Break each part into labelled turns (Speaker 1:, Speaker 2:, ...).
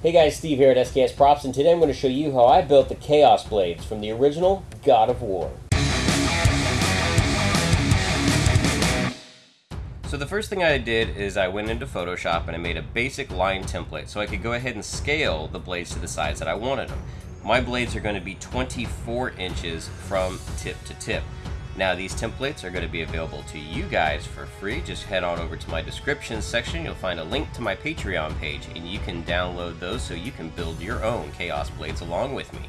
Speaker 1: Hey guys, Steve here at SKS Props, and today I'm going to show you how I built the Chaos Blades from the original God of War. So the first thing I did is I went into Photoshop and I made a basic line template so I could go ahead and scale the blades to the size that I wanted them. My blades are going to be 24 inches from tip to tip. Now these templates are going to be available to you guys for free. Just head on over to my description section. You'll find a link to my Patreon page and you can download those so you can build your own Chaos Blades along with me.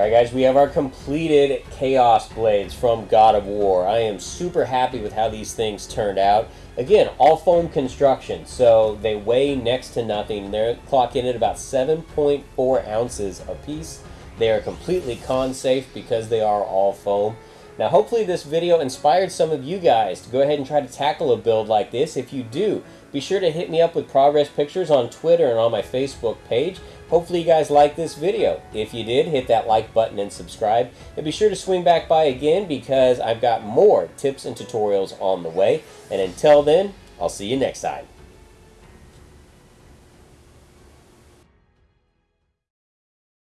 Speaker 1: Alright guys, we have our completed Chaos Blades from God of War. I am super happy with how these things turned out. Again, all foam construction, so they weigh next to nothing. They're clocking at about 7.4 ounces a piece. They are completely con safe because they are all foam. Now hopefully this video inspired some of you guys to go ahead and try to tackle a build like this. If you do, be sure to hit me up with progress pictures on Twitter and on my Facebook page. Hopefully you guys liked this video. If you did, hit that like button and subscribe. And be sure to swing back by again because I've got more tips and tutorials on the way. And until then, I'll see you next time.